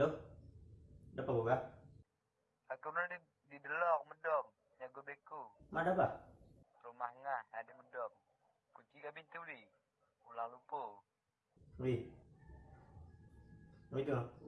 Hello? Ada apa, Boga? Aku mana di, di Delong, Medong. Nyago beku. Mana apa? Rumah ngah, ada Medong. Kunci ke pintu ni. Ulang lupa. Wih. Wih tu.